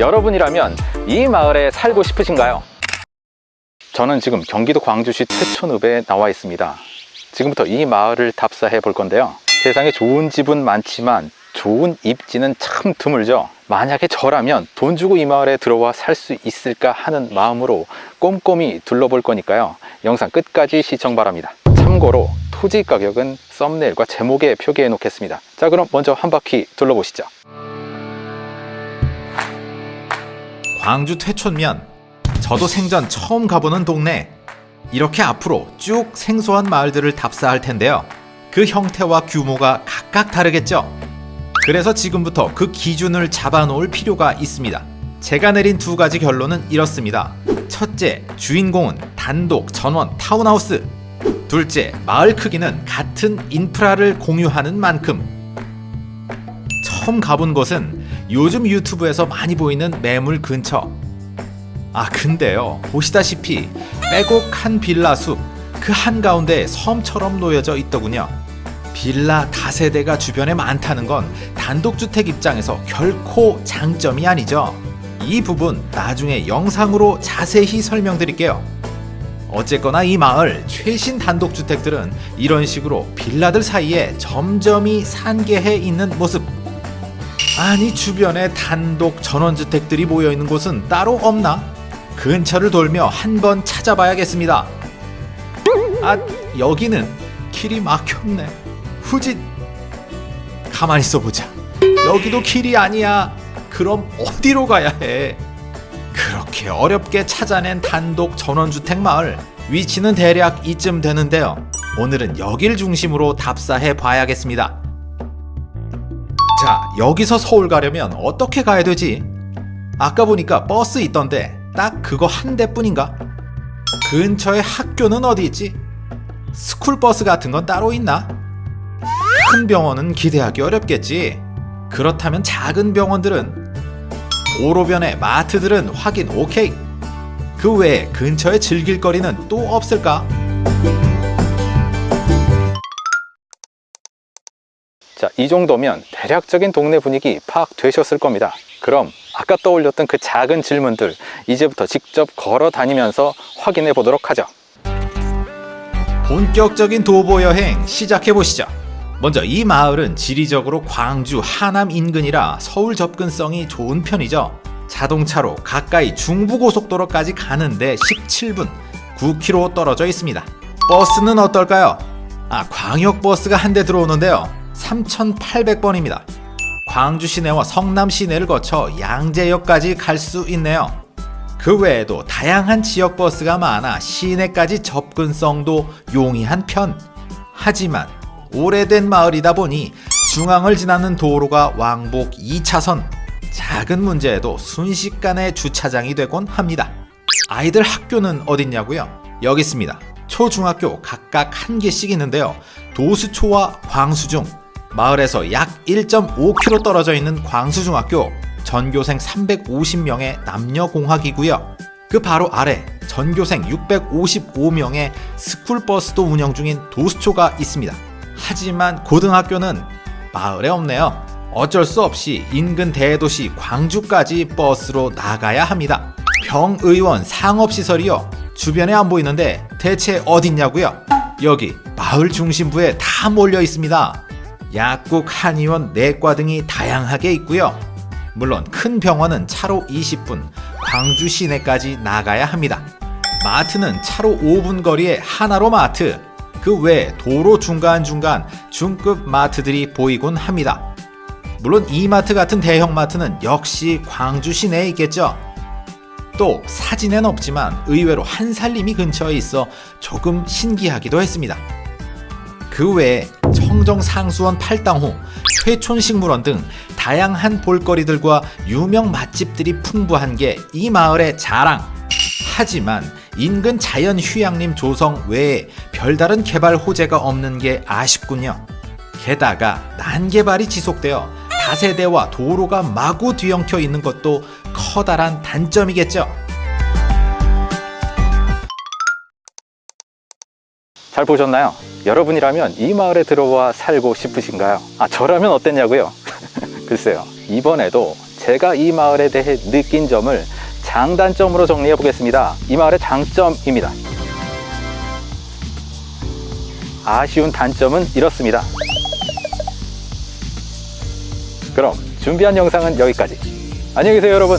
여러분이라면 이 마을에 살고 싶으신가요? 저는 지금 경기도 광주시 태촌읍에 나와 있습니다. 지금부터 이 마을을 답사해 볼 건데요. 세상에 좋은 집은 많지만 좋은 입지는 참 드물죠. 만약에 저라면 돈 주고 이 마을에 들어와 살 수 있을까 하는 마음으로 꼼꼼히 둘러볼 거니까요. 영상 끝까지 시청 바랍니다. 참고로 토지 가격은 썸네일과 제목에 표기해 놓겠습니다. 자 그럼 먼저 한 바퀴 둘러보시죠. 광주 퇴촌면 저도 생전 처음 가보는 동네. 이렇게 앞으로 쭉 생소한 마을들을 답사할 텐데요. 그 형태와 규모가 각각 다르겠죠. 그래서 지금부터 그 기준을 잡아놓을 필요가 있습니다. 제가 내린 두 가지 결론은 이렇습니다. 첫째 주인공은 단독 전원 타운하우스. 둘째 마을 크기는 같은 인프라를 공유하는 만큼. 처음 가본 곳은 요즘 유튜브에서 많이 보이는 매물 근처. 아 근데요. 보시다시피 빼곡한 빌라 숲 그 한가운데 섬처럼 놓여져 있더군요. 빌라 다세대가 주변에 많다는 건 단독주택 입장에서 결코 장점이 아니죠. 이 부분 나중에 영상으로 자세히 설명드릴게요. 어쨌거나 이 마을 최신 단독주택들은 이런 식으로 빌라들 사이에 점점이 산계해 있는 모습 아니 주변에 단독 전원주택들이 모여있는 곳은 따로 없나? 근처를 돌며 한번 찾아봐야겠습니다. 아 여기는 길이 막혔네. 후진. 가만히 있어보자. 여기도 길이 아니야. 그럼 어디로 가야 해? 그렇게 어렵게 찾아낸 단독 전원주택 마을 위치는 대략 이쯤 되는데요. 오늘은 여길 중심으로 답사해 봐야겠습니다 자, 여기서 서울 가려면 어떻게 가야 되지? 아까 보니까 버스 있던데 딱 그거 한 대뿐인가? 근처에 학교는 어디 있지? 스쿨버스 같은 건 따로 있나? 큰 병원은 기대하기 어렵겠지. 그렇다면 작은 병원들은 도로변의 마트들은 확인 오케이. 그 외에 근처에 즐길 거리는 또 없을까? 자, 이 정도면 대략적인 동네 분위기 파악되셨을 겁니다. 그럼 아까 떠올렸던 그 작은 질문들 이제부터 직접 걸어 다니면서 확인해 보도록 하죠. 본격적인 도보 여행 시작해 보시죠. 먼저 이 마을은 지리적으로 광주 하남 인근이라 서울 접근성이 좋은 편이죠. 자동차로 가까이 중부고속도로까지 가는데 17분, 9km 떨어져 있습니다. 버스는 어떨까요? 아, 광역버스가 한 대 들어오는데요. 3,800번입니다. 광주 시내와 성남 시내를 거쳐 양재역까지 갈 수 있네요. 그 외에도 다양한 지역 버스가 많아 시내까지 접근성도 용이한 편. 하지만 오래된 마을이다 보니 중앙을 지나는 도로가 왕복 2차선. 작은 문제에도 순식간에 주차장이 되곤 합니다. 아이들 학교는 어딨냐고요? 여기 있습니다. 초중학교 각각 한 개씩 있는데요. 도수초와 광수중, 마을에서 약 1.5km 떨어져 있는 광수중학교 전교생 350명의 남녀공학이고요. 그 바로 아래 전교생 655명의 스쿨버스도 운영 중인 도수초가 있습니다. 하지만 고등학교는 마을에 없네요. 어쩔 수 없이 인근 대도시 광주까지 버스로 나가야 합니다. 병의원 상업시설이요. 주변에 안 보이는데 대체 어딨냐고요? 여기 마을 중심부에 다 몰려 있습니다. 약국, 한의원, 내과 등이 다양하게 있고요. 물론 큰 병원은 차로 20분, 광주 시내까지 나가야 합니다. 마트는 차로 5분 거리에 하나로 마트, 그 외에 도로 중간중간 중급 마트들이 보이곤 합니다. 물론 이마트 같은 대형 마트는 역시 광주 시내에 있겠죠. 또 사진엔 없지만 의외로 한살림이 근처에 있어 조금 신기하기도 했습니다. 그 외에 청정상수원 팔당호, 회촌식물원 등 다양한 볼거리들과 유명 맛집들이 풍부한 게 이 마을의 자랑. 하지만 인근 자연휴양림 조성 외에 별다른 개발 호재가 없는 게 아쉽군요. 게다가 난개발이 지속되어 다세대와 도로가 마구 뒤엉켜 있는 것도 커다란 단점이겠죠. 잘 보셨나요? 여러분이라면 이 마을에 들어와 살고 싶으신가요? 아 저라면 어땠냐고요? 글쎄요 이번에도 제가 이 마을에 대해 느낀 점을 장단점으로 정리해 보겠습니다. 이 마을의 장점입니다. 아쉬운 단점은 이렇습니다. 그럼 준비한 영상은 여기까지. 안녕히 계세요, 여러분.